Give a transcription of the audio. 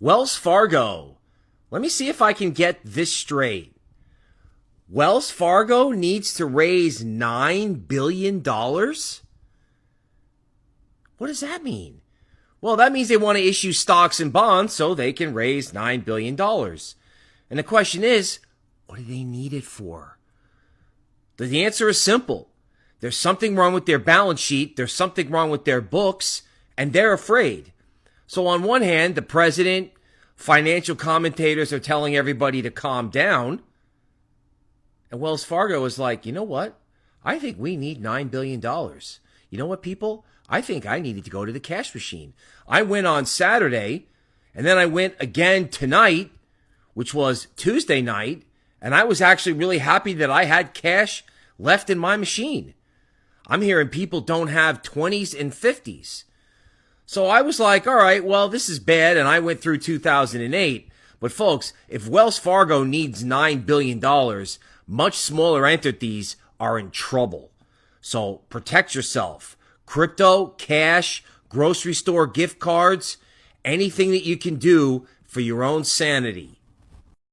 Wells Fargo. Let me see if I can get this straight. Wells Fargo needs to raise $9 billion? What does that mean? Well, that means they want to issue stocks and bonds so they can raise $9 billion. And the question is, what do they need it for? The answer is simple. There's something wrong with their balance sheet. There's something wrong with their books and they're afraid. So on one hand, the president, financial commentators are telling everybody to calm down. And Wells Fargo is like, you know what? I think we need $9 billion. You know what, people? I think I needed to go to the cash machine. I went on Saturday and then I went again tonight, which was Tuesday night. And I was actually really happy that I had cash left in my machine. I'm hearing people don't have 20s and 50s. So I was like, all right, well, this is bad. And I went through 2008. But folks, if Wells Fargo needs $9 billion, much smaller entities are in trouble. So protect yourself crypto, cash, grocery store gift cards, anything that you can do for your own sanity.